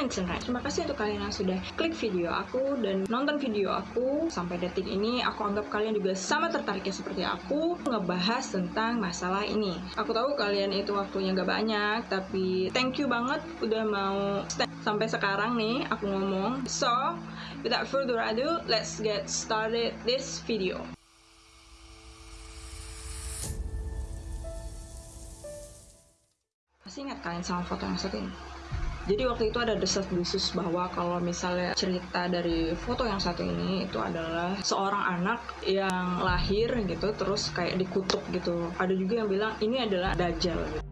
internet. Terima kasih untuk kalian yang sudah klik video aku dan nonton video aku sampai detik ini. Aku anggap kalian juga sama tertariknya seperti aku ngebahas tentang masalah ini. Aku tahu kalian itu waktunya gak banyak, tapi thank you banget udah mau stand sampai sekarang nih aku ngomong. So, without further ado, let's get started this video. Pasti ingat kalian sama foto yang satu ini? Jadi waktu itu ada desas-desus bahwa kalau misalnya cerita dari foto yang satu ini itu adalah seorang anak yang lahir gitu terus kayak dikutuk gitu. Ada juga yang bilang ini adalah dajjal gitu.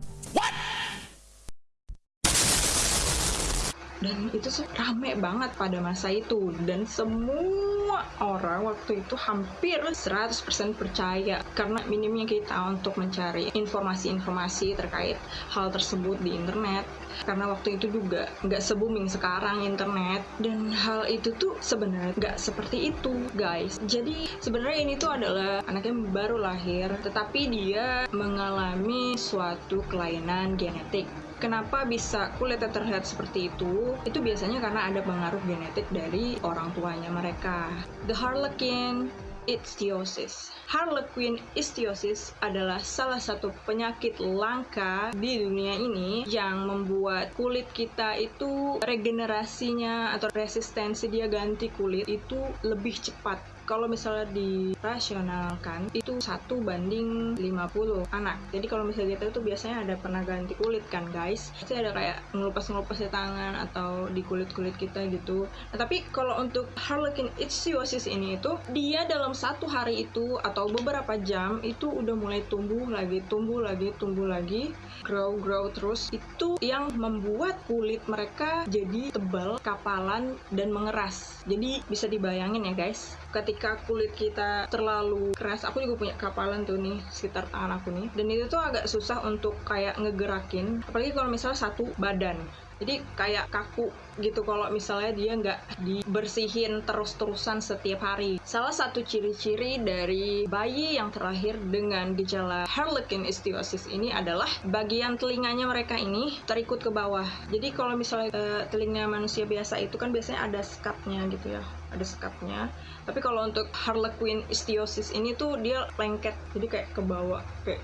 Dan itu tuh rame banget pada masa itu dan semua orang waktu itu hampir 100% percaya karena minimnya kita untuk mencari informasi-informasi terkait hal tersebut di internet karena waktu itu juga nggak se-booming sekarang internet dan hal itu tuh sebenarnya nggak seperti itu guys jadi sebenarnya ini tuh adalah anaknya baru lahir tetapi dia mengalami suatu kelainan genetik Kenapa bisa kulitnya terlihat seperti itu? Itu biasanya karena ada pengaruh genetik dari orang tuanya mereka. The Harlequin ichthyosis. Harlequin ichthyosis adalah salah satu penyakit langka di dunia ini yang membuat kulit kita itu regenerasinya atau resistensi dia ganti kulit itu lebih cepat kalau misalnya dirasionalkan itu satu banding 50 anak. Jadi kalau misalnya kita itu biasanya ada pernah ganti kulit kan guys. Pasti ada kayak ngelupas-ngelupas di tangan atau di kulit-kulit kita gitu. Nah, tapi kalau untuk Harlequin ichthyosis ini itu dia dalam satu hari itu atau beberapa jam itu udah mulai tumbuh lagi tumbuh lagi tumbuh lagi grow grow terus. Itu yang membuat kulit mereka jadi tebal kapalan dan mengeras. Jadi bisa dibayangin ya guys ketika kulit kita terlalu keras aku juga punya kapalan tuh nih sekitar tangan aku nih dan itu tuh agak susah untuk kayak ngegerakin apalagi kalau misalnya satu badan jadi kayak kaku gitu kalau misalnya dia nggak dibersihin terus-terusan setiap hari. Salah satu ciri-ciri dari bayi yang terlahir dengan gejala Harlequin ichthyosis ini adalah bagian telinganya mereka ini terikut ke bawah. Jadi kalau misalnya uh, telinga manusia biasa itu kan biasanya ada sekatnya gitu ya, ada sekatnya. Tapi kalau untuk Harlequin ichthyosis ini tuh dia lengket, jadi kayak ke bawah, kayak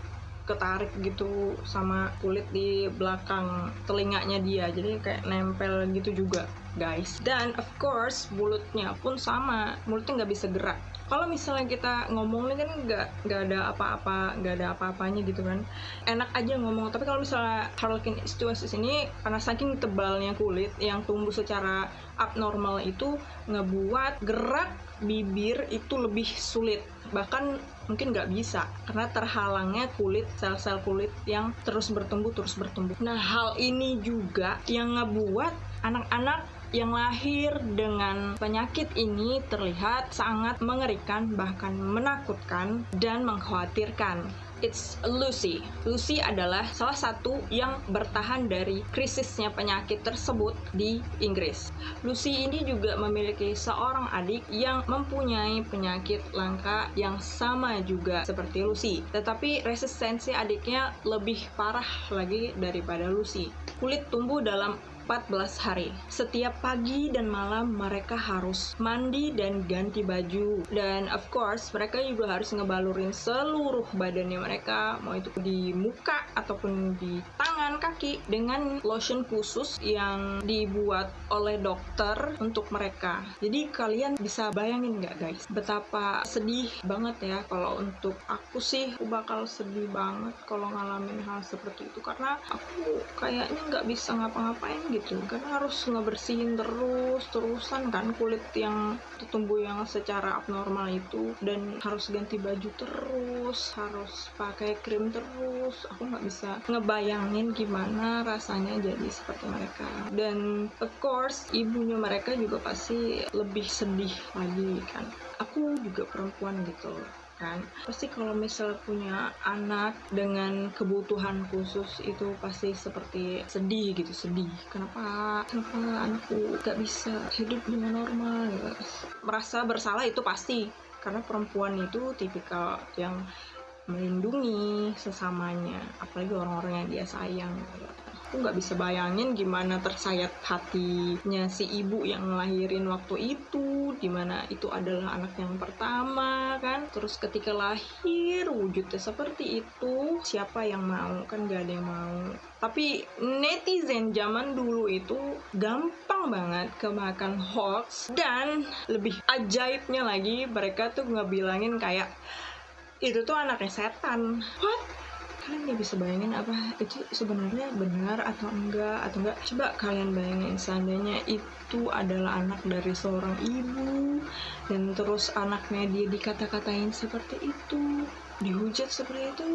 ketarik gitu sama kulit di belakang telinganya dia. Jadi kayak nempel gitu juga guys. Dan of course mulutnya pun sama. Mulutnya nggak bisa gerak. Kalau misalnya kita ngomong kan nggak nggak ada apa-apa nggak ada apa-apanya gitu kan. Enak aja ngomong. Tapi kalau misalnya Harlequin ichthyosis ini karena saking tebalnya kulit yang tumbuh secara abnormal itu ngebuat gerak bibir itu lebih sulit. Bahkan mungkin nggak bisa karena terhalangnya kulit sel-sel kulit yang terus bertumbuh terus bertumbuh. Nah hal ini juga yang ngebuat anak-anak yang lahir dengan penyakit ini terlihat sangat mengerikan bahkan menakutkan dan mengkhawatirkan It's Lucy. Lucy adalah salah satu yang bertahan dari krisisnya penyakit tersebut di Inggris. Lucy ini juga memiliki seorang adik yang mempunyai penyakit langka yang sama juga seperti Lucy. Tetapi resistensi adiknya lebih parah lagi daripada Lucy. Kulit tumbuh dalam 14 hari. Setiap pagi dan malam mereka harus mandi dan ganti baju. Dan of course mereka juga harus ngebalurin seluruh badannya mereka, mau itu di muka ataupun di tangan, kaki dengan lotion khusus yang dibuat oleh dokter untuk mereka. Jadi kalian bisa bayangin nggak guys, betapa sedih banget ya kalau untuk aku sih aku bakal sedih banget kalau ngalamin hal seperti itu karena aku kayaknya nggak bisa ngapa-ngapain gitu gitu. Karena harus ngebersihin terus terusan kan kulit yang tumbuh yang secara abnormal itu. Dan harus ganti baju terus harus pakai krim terus. Aku nggak bisa ngebayangin gimana rasanya jadi seperti mereka. Dan of course ibunya mereka juga pasti lebih sedih lagi kan. Aku juga perempuan gitu kan? Pasti kalau misal punya anak dengan kebutuhan khusus itu pasti seperti sedih gitu sedih. Kenapa? Kenapa anakku gak bisa hidup dengan normal? Merasa bersalah itu pasti. Karena perempuan itu tipikal yang melindungi sesamanya. Apalagi orang-orang yang dia sayang. Aku nggak bisa bayangin gimana tersayat hatinya si ibu yang ngelahirin waktu itu di mana itu adalah anak yang pertama kan? Terus ketika lahir wujudnya seperti itu. Siapa yang mau? Kan gak ada yang mau. Tapi netizen zaman dulu itu gampang banget kemakan hoax dan lebih ajaibnya lagi mereka tuh nggak bilangin kayak itu tuh anaknya setan. What kalian nggak bisa bayangin apa itu sebenarnya benar atau enggak atau enggak? Coba kalian bayangin seandainya itu adalah anak dari seorang ibu dan terus anaknya dia dikata-katain seperti itu dihujat seperti itu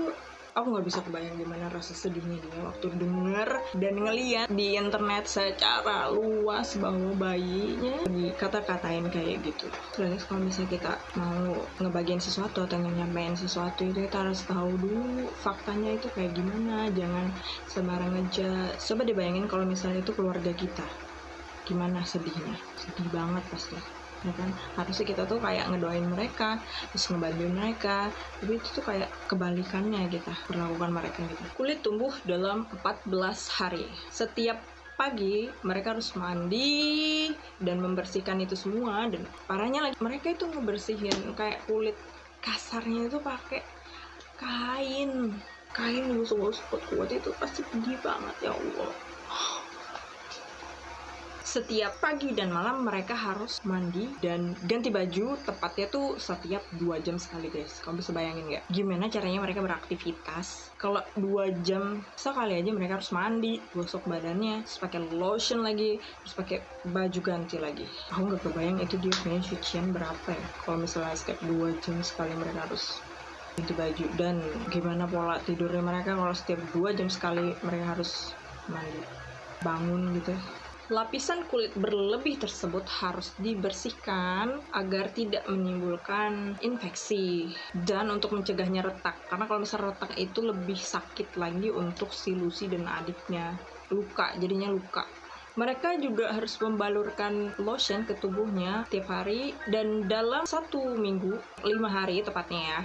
aku nggak bisa kebayang gimana rasa sedihnya dia waktu denger dan ngeliat di internet secara luas bahwa bayinya dikata-katain kayak gitu. Terus kalau misalnya kita mau ngebagian sesuatu atau nyampein sesuatu itu kita harus tahu dulu faktanya itu kayak gimana. Jangan sembarang aja. Coba dibayangin kalau misalnya itu keluarga kita gimana sedihnya? Sedih banget pasti ya kan? Harusnya kita tuh kayak ngedoain mereka terus ngebantuin mereka. Tapi itu tuh kayak kebalikannya kita perlakukan mereka gitu. Kulit tumbuh dalam 14 hari. Setiap pagi mereka harus mandi dan membersihkan itu semua. Dan parahnya lagi mereka itu ngebersihin kayak kulit kasarnya itu pakai kain. Kain gosok-gosok kuat itu pasti pedih banget ya Allah setiap pagi dan malam mereka harus mandi dan ganti baju tepatnya tuh setiap dua jam sekali guys. Kamu bisa bayangin nggak? Gimana caranya mereka beraktivitas? Kalau dua jam sekali aja mereka harus mandi gosok badannya terus pakai lotion lagi terus pakai baju ganti lagi. Aku nggak kebayang itu dia punya cucian berapa ya. Kalau misalnya setiap dua jam sekali mereka harus ganti baju. Dan gimana pola tidurnya mereka kalau setiap dua jam sekali mereka harus mandi? Bangun gitu Lapisan kulit berlebih tersebut harus dibersihkan agar tidak menimbulkan infeksi dan untuk mencegahnya retak. Karena kalau misalnya retak itu lebih sakit lagi untuk si Lucy dan adiknya. Luka, jadinya luka. Mereka juga harus membalurkan lotion ke tubuhnya tiap hari dan dalam satu minggu, lima hari tepatnya ya.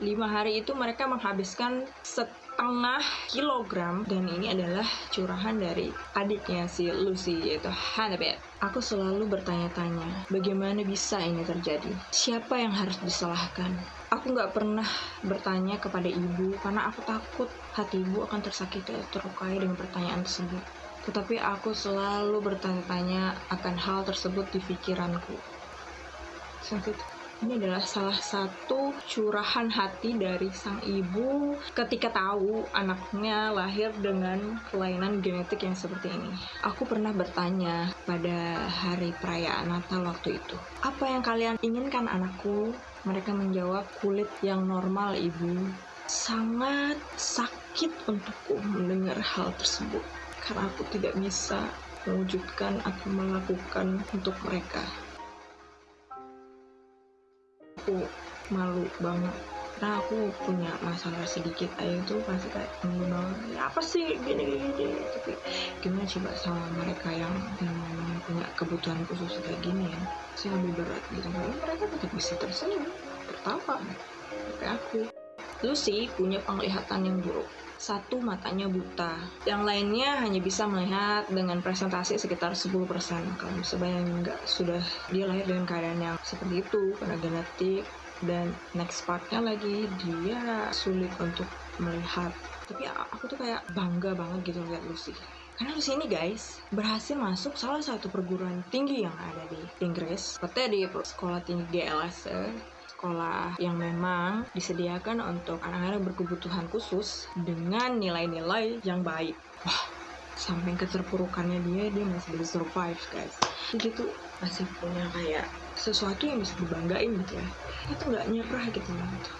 Lima hari itu mereka menghabiskan set setengah kilogram dan ini adalah curahan dari adiknya si Lucy yaitu Hannibal. Aku selalu bertanya-tanya bagaimana bisa ini terjadi? Siapa yang harus disalahkan? Aku nggak pernah bertanya kepada ibu karena aku takut hati ibu akan tersakiti atau terlukai dengan pertanyaan tersebut. Tetapi aku selalu bertanya-tanya akan hal tersebut di pikiranku. Sampai ini adalah salah satu curahan hati dari sang ibu ketika tahu anaknya lahir dengan kelainan genetik yang seperti ini. Aku pernah bertanya pada hari perayaan Natal waktu itu, apa yang kalian inginkan anakku? Mereka menjawab kulit yang normal ibu. Sangat sakit untukku mendengar hal tersebut karena aku tidak bisa mewujudkan atau melakukan untuk mereka aku malu banget. Nah aku punya masalah sedikit aja itu pasti kayak malu banget. Ya apa sih? Gini gini, gini. tapi gimana coba sama mereka yang yang punya kebutuhan khusus kayak gini ya? Sih lebih berat gitu. Tapi mereka tetap bisa tersenyum tertawa. Kayak aku. Lucy punya penglihatan yang buruk satu matanya buta. Yang lainnya hanya bisa melihat dengan presentasi sekitar 10%. Kalau bayangin nggak, sudah dia lahir dengan keadaan yang seperti itu, karena genetik, dan next partnya lagi dia sulit untuk melihat. Tapi aku tuh kayak bangga banget gitu lihat Lucy. Karena Lucy ini guys berhasil masuk salah satu perguruan tinggi yang ada di Inggris, seperti di sekolah tinggi GLS sekolah yang memang disediakan untuk anak-anak berkebutuhan khusus dengan nilai-nilai yang baik. Wah, samping keterpurukannya dia, dia masih bisa survive guys. Jadi tuh masih punya kayak sesuatu yang bisa dibanggain gitu ya. Itu nggak nyerah gitu.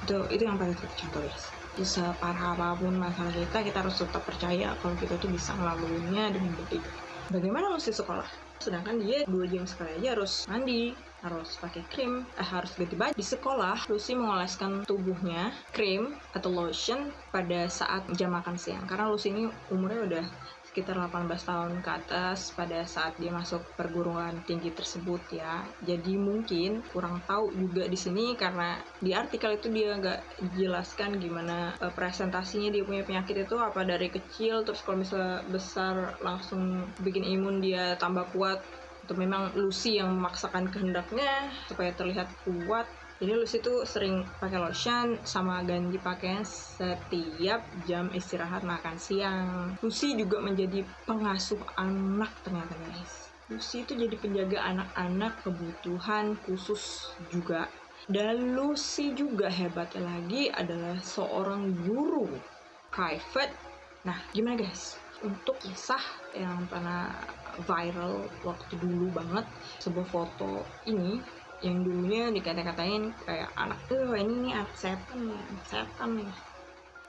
Itu, itu yang paling contoh guys. Bisa parah apa pun masalah kita, kita harus tetap percaya kalau kita tuh bisa ngelaluinnya dengan baik. Bagaimana mesti sekolah? Sedangkan dia dua jam sekali aja harus mandi, harus pakai krim, eh, harus ganti baju. Di sekolah, Lucy mengoleskan tubuhnya krim atau lotion pada saat jam makan siang. Karena Lucy ini umurnya udah sekitar 18 tahun ke atas pada saat dia masuk perguruan tinggi tersebut ya. Jadi mungkin kurang tahu juga di sini karena di artikel itu dia nggak jelaskan gimana uh, presentasinya dia punya penyakit itu apa dari kecil terus kalau misalnya besar langsung bikin imun dia tambah kuat atau memang Lucy yang memaksakan kehendaknya supaya terlihat kuat jadi Lucy tuh sering pakai lotion sama ganti pakaian setiap jam istirahat makan siang. Lucy juga menjadi pengasuh anak ternyata guys. Lucy itu jadi penjaga anak-anak kebutuhan khusus juga. Dan Lucy juga hebatnya lagi adalah seorang guru private. Nah, gimana guys? Untuk kisah yang pernah viral waktu dulu banget, sebuah foto ini yang dulunya dikata-katain kayak anak tuh ini nih anak setan nih anak setan nih.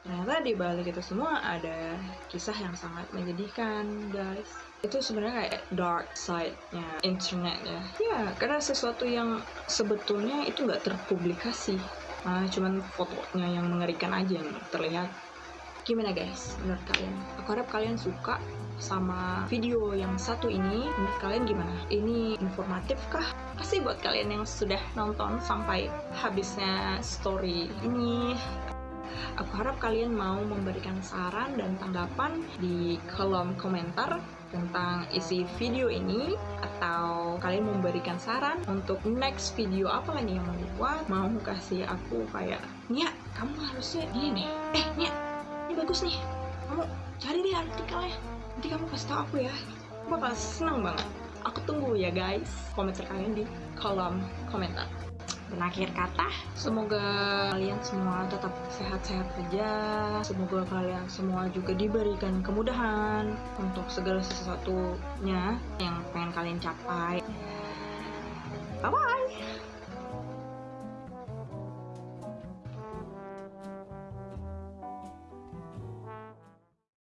Ternyata di balik itu semua ada kisah yang sangat menyedihkan guys. Itu sebenarnya kayak dark side-nya internet ya. Ya karena sesuatu yang sebetulnya itu nggak terpublikasi malah cuman fotonya yang mengerikan aja yang terlihat gimana guys? Menurut kalian? Aku harap kalian suka sama video yang satu ini. Menurut kalian gimana? Ini informatif kah pasti buat kalian yang sudah nonton sampai habisnya story ini? Aku harap kalian mau memberikan saran dan tanggapan di kolom komentar tentang isi video ini atau kalian memberikan saran untuk next video apa lagi yang mau dibuat. Mau kasih aku kayak Nia kamu harusnya ini nih. Eh Nia ini bagus nih kamu cari deh artikelnya nanti kamu kasih tau aku ya aku bakal seneng banget aku tunggu ya guys komentar kalian di kolom komentar dan akhir kata, semoga kalian semua tetap sehat-sehat saja. Semoga kalian semua juga diberikan kemudahan untuk segala sesuatunya yang pengen kalian capai. Bye bye.